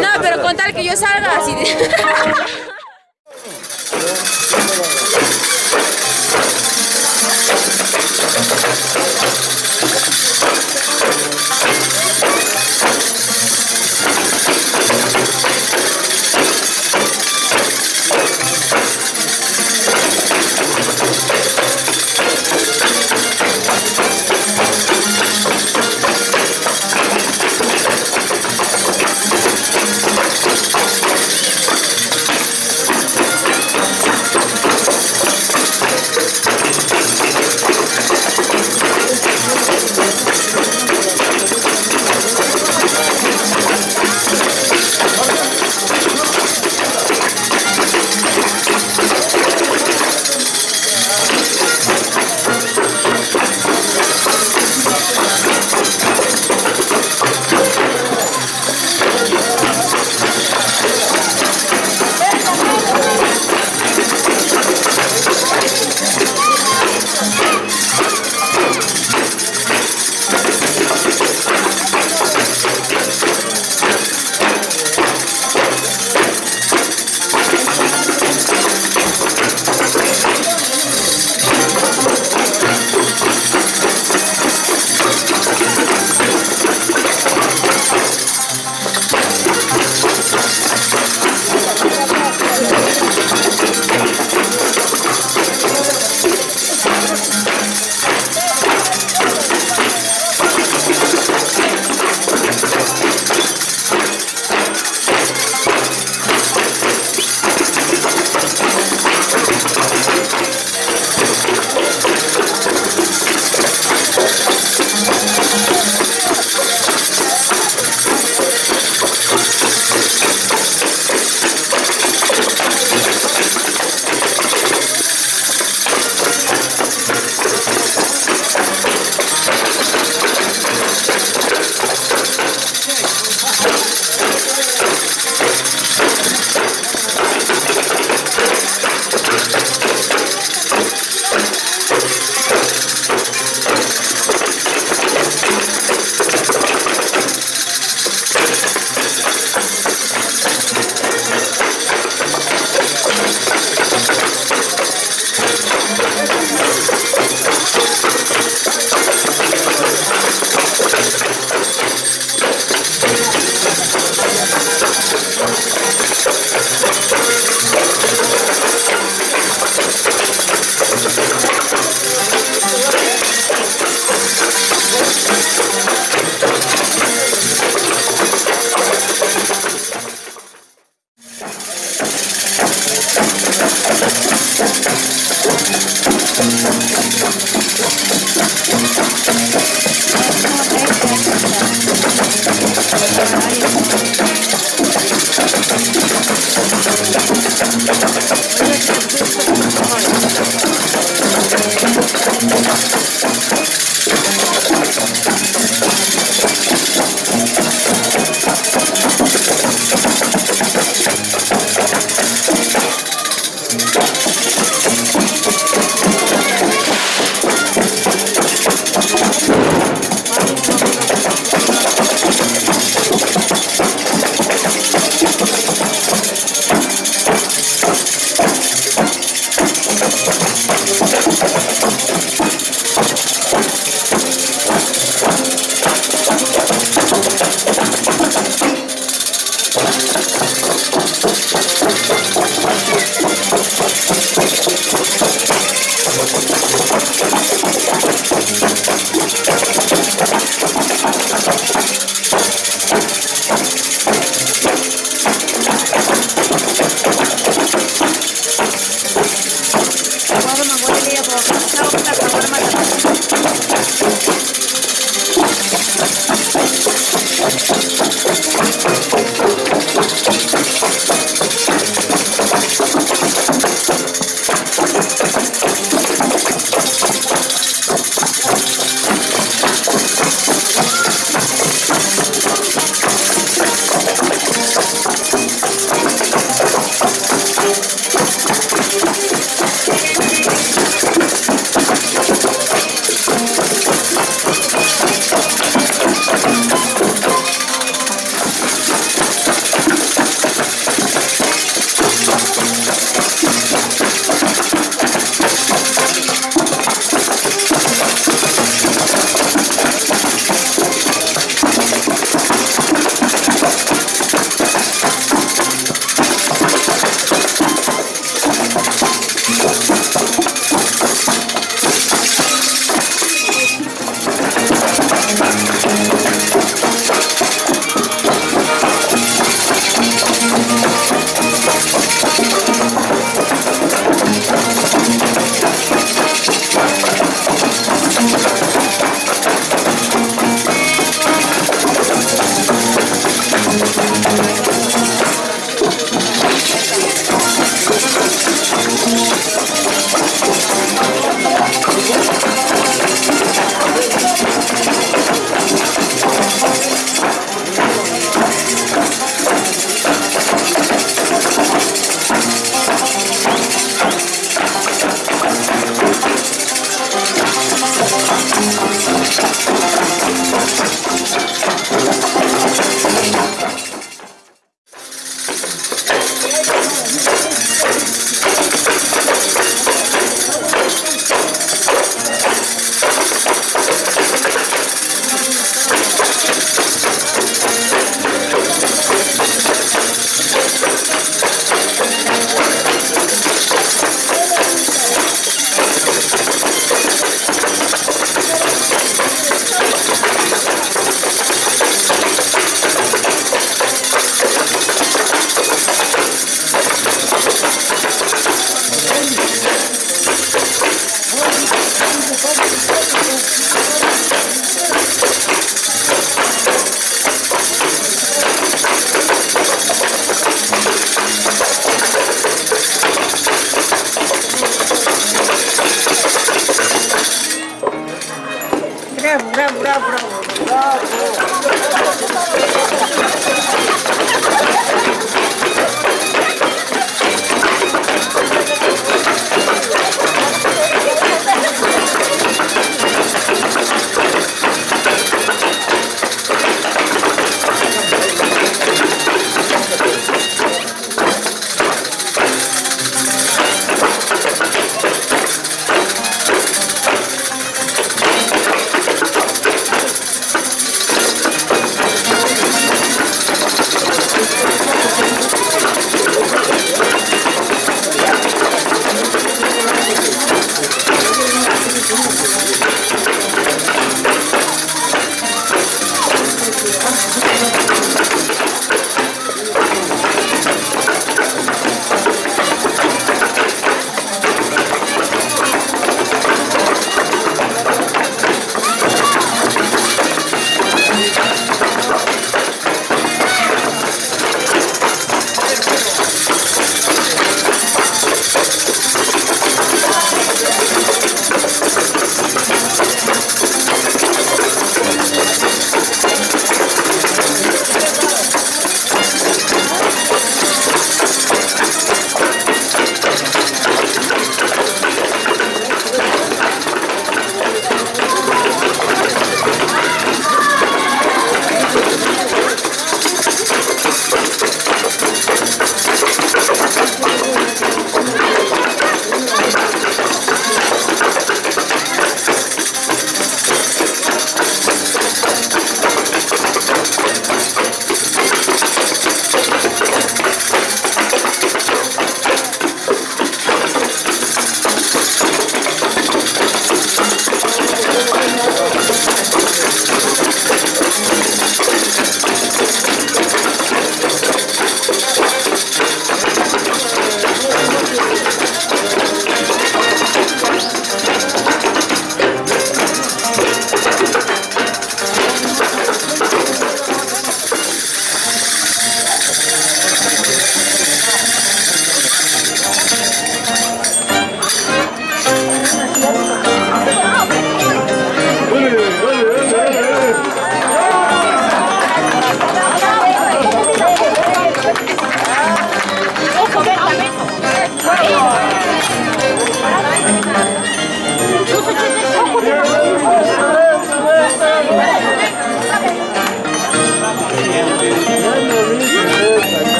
No, pero con tal que yo salga así de...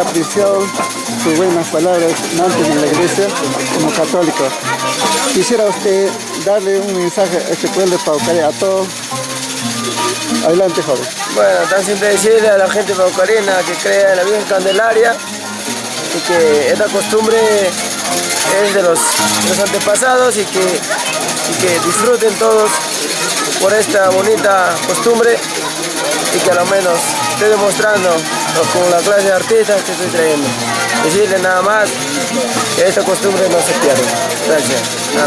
apreciado sus buenas palabras antes en la iglesia como católico. Quisiera usted darle un mensaje a este pueblo de Paucaré, a todos. Adelante, joven. Bueno, tan siempre decirle a la gente paucarina que crea en la Virgen Candelaria y que esta costumbre es de los, los antepasados y que, y que disfruten todos por esta bonita costumbre y que a lo menos esté demostrando con la clase de artistas que estoy trayendo. Decirle nada más que esta costumbre no se pierda. Gracias. Nada.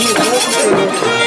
Gracias.